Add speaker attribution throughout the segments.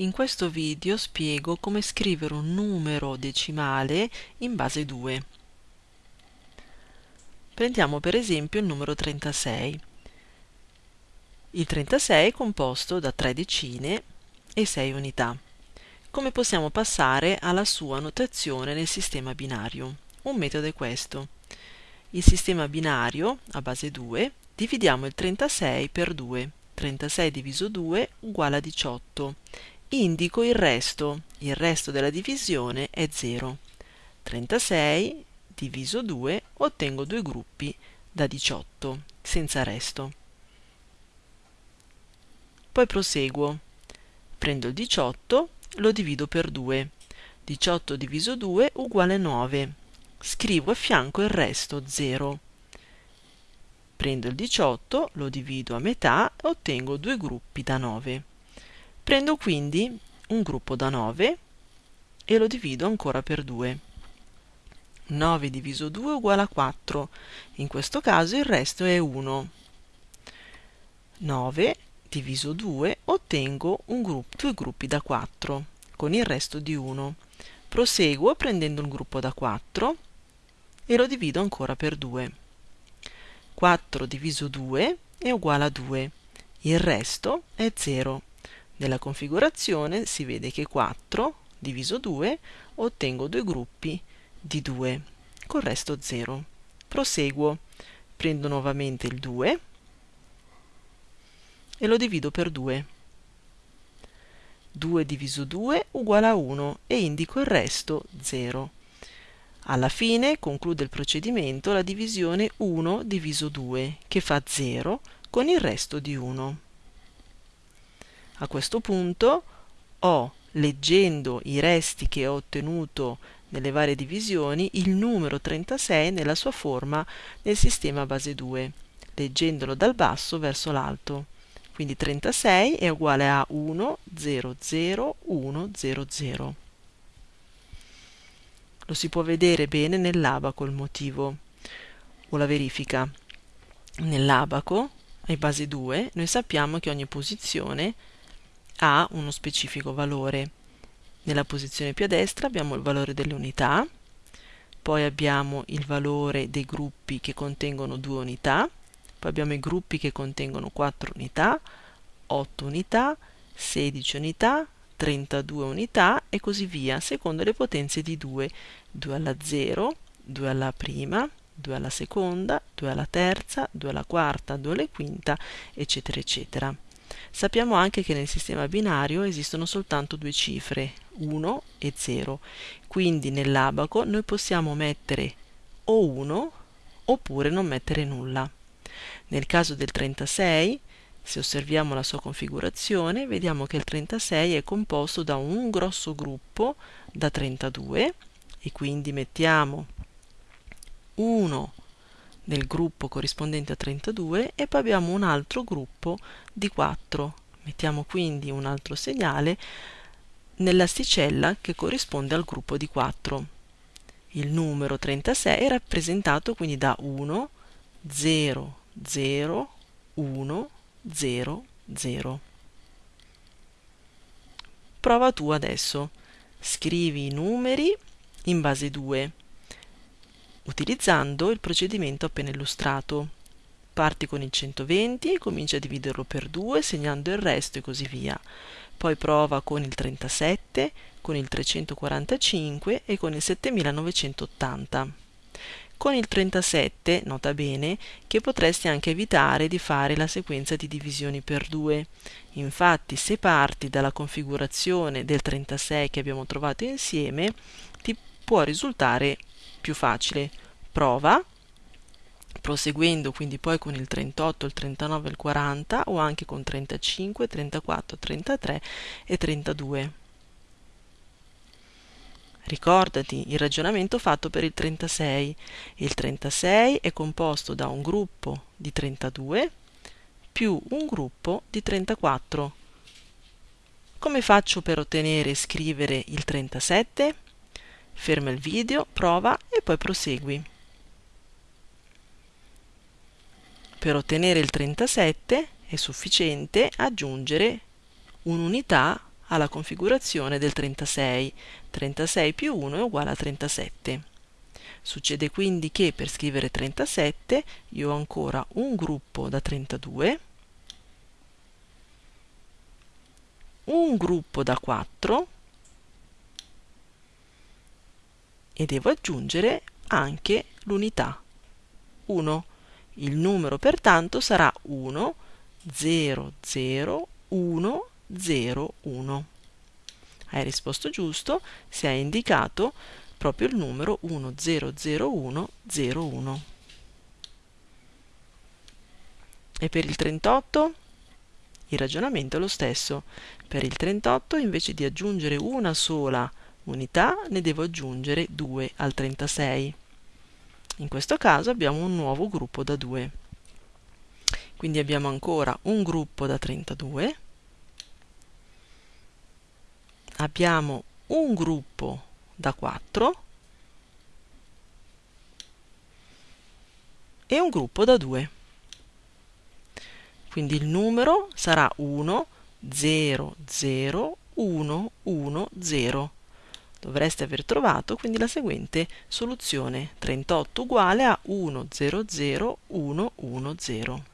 Speaker 1: In questo video spiego come scrivere un numero decimale in base 2. Prendiamo per esempio il numero 36. Il 36 è composto da 3 decine e 6 unità. Come possiamo passare alla sua notazione nel sistema binario? Un metodo è questo. Il sistema binario, a base 2, dividiamo il 36 per 2. 36 diviso 2 uguale a 18 indico il resto, il resto della divisione è 0. 36 diviso 2 ottengo due gruppi da 18, senza resto. Poi proseguo. Prendo il 18, lo divido per 2. 18 diviso 2 uguale 9. Scrivo a fianco il resto 0. Prendo il 18, lo divido a metà e ottengo due gruppi da 9. Prendo quindi un gruppo da 9 e lo divido ancora per 2. 9 diviso 2 uguale a 4, in questo caso il resto è 1. 9 diviso 2 ottengo gruppo, due gruppi da 4 con il resto di 1. Proseguo prendendo un gruppo da 4 e lo divido ancora per 2. 4 diviso 2 è uguale a 2, il resto è 0. Nella configurazione si vede che 4 diviso 2 ottengo due gruppi di 2, col resto 0. Proseguo, prendo nuovamente il 2 e lo divido per 2. 2 diviso 2 uguale a 1 e indico il resto 0. Alla fine conclude il procedimento la divisione 1 diviso 2 che fa 0 con il resto di 1. A questo punto ho, leggendo i resti che ho ottenuto nelle varie divisioni, il numero 36 nella sua forma nel sistema base 2, leggendolo dal basso verso l'alto. Quindi 36 è uguale a 1, 0, 0, 1, 0, 0. Lo si può vedere bene nell'abaco il motivo o la verifica. Nell'abaco, ai base 2, noi sappiamo che ogni posizione ha uno specifico valore. Nella posizione più a destra abbiamo il valore delle unità, poi abbiamo il valore dei gruppi che contengono due unità, poi abbiamo i gruppi che contengono 4 unità, 8 unità, 16 unità, 32 unità e così via, secondo le potenze di 2, 2 alla 0, 2 alla prima, 2 alla seconda, 2 alla terza, 2 alla quarta, 2 alla quinta, eccetera, eccetera. Sappiamo anche che nel sistema binario esistono soltanto due cifre, 1 e 0, quindi nell'abaco noi possiamo mettere o 1 oppure non mettere nulla. Nel caso del 36, se osserviamo la sua configurazione, vediamo che il 36 è composto da un grosso gruppo da 32 e quindi mettiamo 1 nel gruppo corrispondente a 32 e poi abbiamo un altro gruppo di 4. Mettiamo quindi un altro segnale nell'asticella che corrisponde al gruppo di 4. Il numero 36 è rappresentato quindi da 1, 0, 0, 1, 0, 0. Prova tu adesso. Scrivi i numeri in base 2 utilizzando il procedimento appena illustrato. Parti con il 120, comincia a dividerlo per 2 segnando il resto e così via. Poi prova con il 37, con il 345 e con il 7980. Con il 37, nota bene, che potresti anche evitare di fare la sequenza di divisioni per 2. Infatti, se parti dalla configurazione del 36 che abbiamo trovato insieme, ti può risultare più facile. Prova, proseguendo quindi poi con il 38, il 39 il 40 o anche con 35, 34, 33 e 32. Ricordati il ragionamento fatto per il 36. Il 36 è composto da un gruppo di 32 più un gruppo di 34. Come faccio per ottenere e scrivere il 37? Ferma il video, prova e poi prosegui. Per ottenere il 37 è sufficiente aggiungere un'unità alla configurazione del 36. 36 più 1 è uguale a 37. Succede quindi che per scrivere 37 io ho ancora un gruppo da 32, un gruppo da 4 e devo aggiungere anche l'unità 1. Il numero pertanto sarà 1, 0, 0, 1, 0, 1. Hai risposto giusto se hai indicato proprio il numero 100101. E per il 38? Il ragionamento è lo stesso. Per il 38 invece di aggiungere una sola unità ne devo aggiungere due al 36. In questo caso abbiamo un nuovo gruppo da 2. Quindi abbiamo ancora un gruppo da 32, abbiamo un gruppo da 4 e un gruppo da 2. Quindi il numero sarà 1, 0, 0, 1, 1, 0. Dovreste aver trovato quindi la seguente soluzione 38 uguale a 1, 0, 0, 1, 1, 0.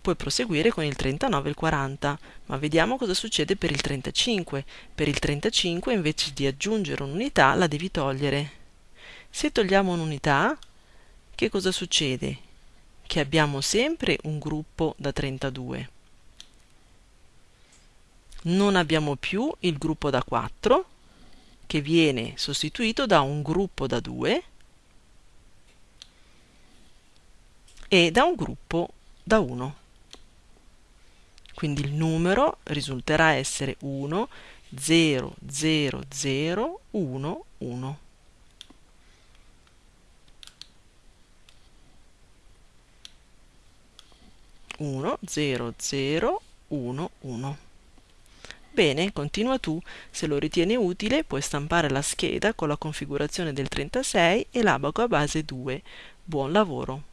Speaker 1: Puoi proseguire con il 39 e il 40, ma vediamo cosa succede per il 35. Per il 35 invece di aggiungere un'unità la devi togliere. Se togliamo un'unità, che cosa succede? Che abbiamo sempre un gruppo da 32. Non abbiamo più il gruppo da 4, che viene sostituito da un gruppo da 2 e da un gruppo da 1 quindi il numero risulterà essere 1, 0, 0, 0, 1, 1. Uno, zero, zero, uno, uno. Bene, continua tu. Se lo ritieni utile, puoi stampare la scheda con la configurazione del 36 e l'abaco a base 2. Buon lavoro!